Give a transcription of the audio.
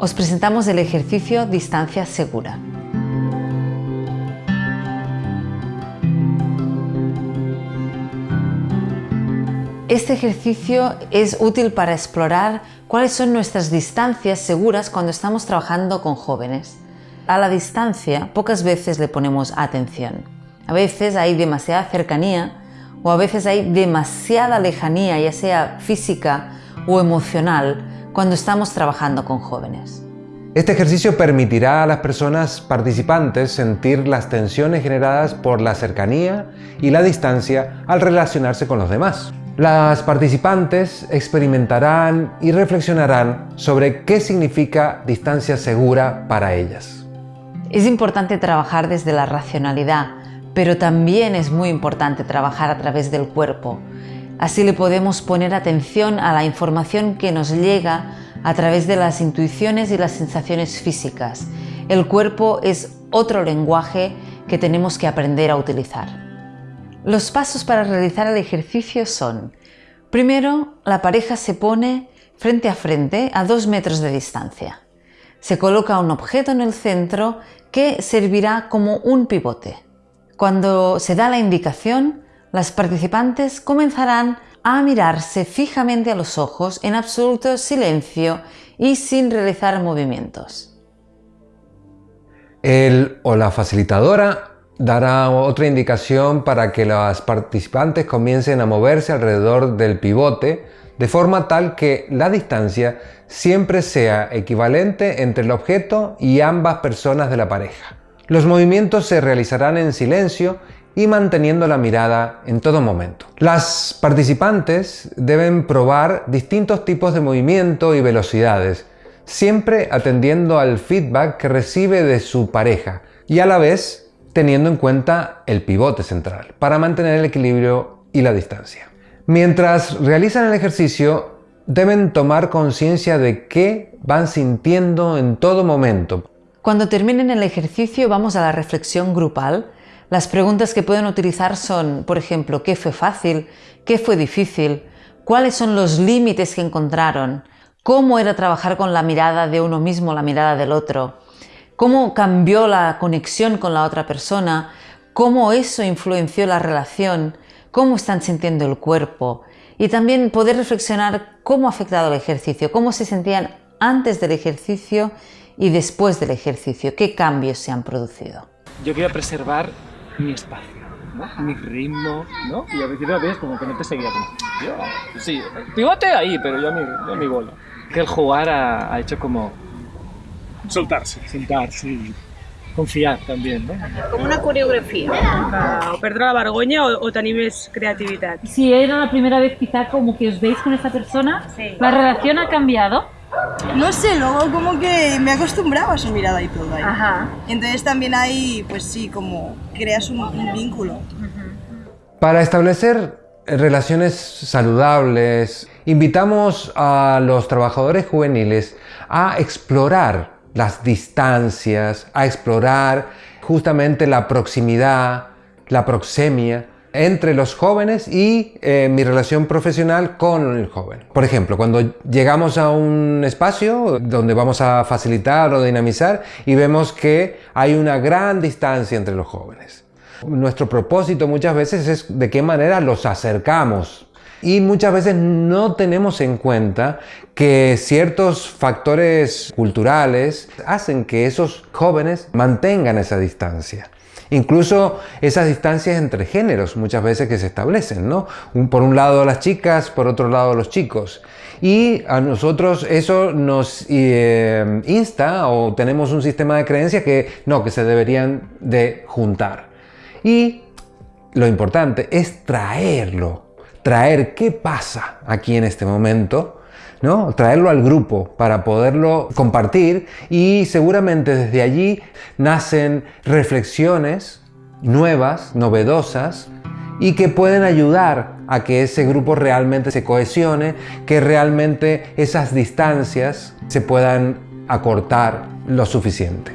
Os presentamos el ejercicio Distancia Segura. Este ejercicio es útil para explorar cuáles son nuestras distancias seguras cuando estamos trabajando con jóvenes. A la distancia pocas veces le ponemos atención. A veces hay demasiada cercanía o a veces hay demasiada lejanía, ya sea física o emocional, cuando estamos trabajando con jóvenes. Este ejercicio permitirá a las personas participantes sentir las tensiones generadas por la cercanía y la distancia al relacionarse con los demás. Las participantes experimentarán y reflexionarán sobre qué significa distancia segura para ellas. Es importante trabajar desde la racionalidad, pero también es muy importante trabajar a través del cuerpo. Así le podemos poner atención a la información que nos llega a través de las intuiciones y las sensaciones físicas. El cuerpo es otro lenguaje que tenemos que aprender a utilizar. Los pasos para realizar el ejercicio son Primero, la pareja se pone frente a frente a dos metros de distancia. Se coloca un objeto en el centro que servirá como un pivote. Cuando se da la indicación, las participantes comenzarán a mirarse fijamente a los ojos en absoluto silencio y sin realizar movimientos. El o la facilitadora dará otra indicación para que las participantes comiencen a moverse alrededor del pivote de forma tal que la distancia siempre sea equivalente entre el objeto y ambas personas de la pareja. Los movimientos se realizarán en silencio y manteniendo la mirada en todo momento. Las participantes deben probar distintos tipos de movimiento y velocidades, siempre atendiendo al feedback que recibe de su pareja y a la vez teniendo en cuenta el pivote central para mantener el equilibrio y la distancia. Mientras realizan el ejercicio, deben tomar conciencia de qué van sintiendo en todo momento cuando terminen el ejercicio vamos a la reflexión grupal. Las preguntas que pueden utilizar son, por ejemplo, ¿qué fue fácil? ¿Qué fue difícil? ¿Cuáles son los límites que encontraron? ¿Cómo era trabajar con la mirada de uno mismo, la mirada del otro? ¿Cómo cambió la conexión con la otra persona? ¿Cómo eso influenció la relación? ¿Cómo están sintiendo el cuerpo? Y también poder reflexionar cómo ha afectado el ejercicio, cómo se sentían antes del ejercicio y después del ejercicio? ¿Qué cambios se han producido? Yo quiero preservar mi espacio, mi ritmo, ¿no? Y a veces a veces como que no te seguía como, yo, sí, pivote ahí, pero yo a mi, yo a mi bola. Que el jugar ha, ha hecho como... Soltarse. Soltarse y confiar también, ¿no? Com una coreografia. Uh, o perdre la vergonya o, o tenir més creativitat. Si era la primera vez quizá como que os veis con esta persona, Sí. ¿la relación ha cambiado? No sé, luego como que me acostumbraba a su mirada y todo ahí. Ajá. Entonces también ahí, pues sí, como creas un, un vínculo. Para establecer relaciones saludables, invitamos a los trabajadores juveniles a explorar las distancias, a explorar justamente la proximidad, la proxemia entre los jóvenes y eh, mi relación profesional con el joven. Por ejemplo, cuando llegamos a un espacio donde vamos a facilitar o dinamizar y vemos que hay una gran distancia entre los jóvenes. Nuestro propósito muchas veces es de qué manera los acercamos y muchas veces no tenemos en cuenta que ciertos factores culturales hacen que esos jóvenes mantengan esa distancia. Incluso esas distancias entre géneros muchas veces que se establecen, ¿no? Por un lado las chicas, por otro lado los chicos. Y a nosotros eso nos eh, insta o tenemos un sistema de creencias que no, que se deberían de juntar. Y lo importante es traerlo, traer qué pasa aquí en este momento, ¿no? Traerlo al grupo para poderlo compartir y seguramente desde allí nacen reflexiones nuevas, novedosas y que pueden ayudar a que ese grupo realmente se cohesione, que realmente esas distancias se puedan acortar lo suficiente.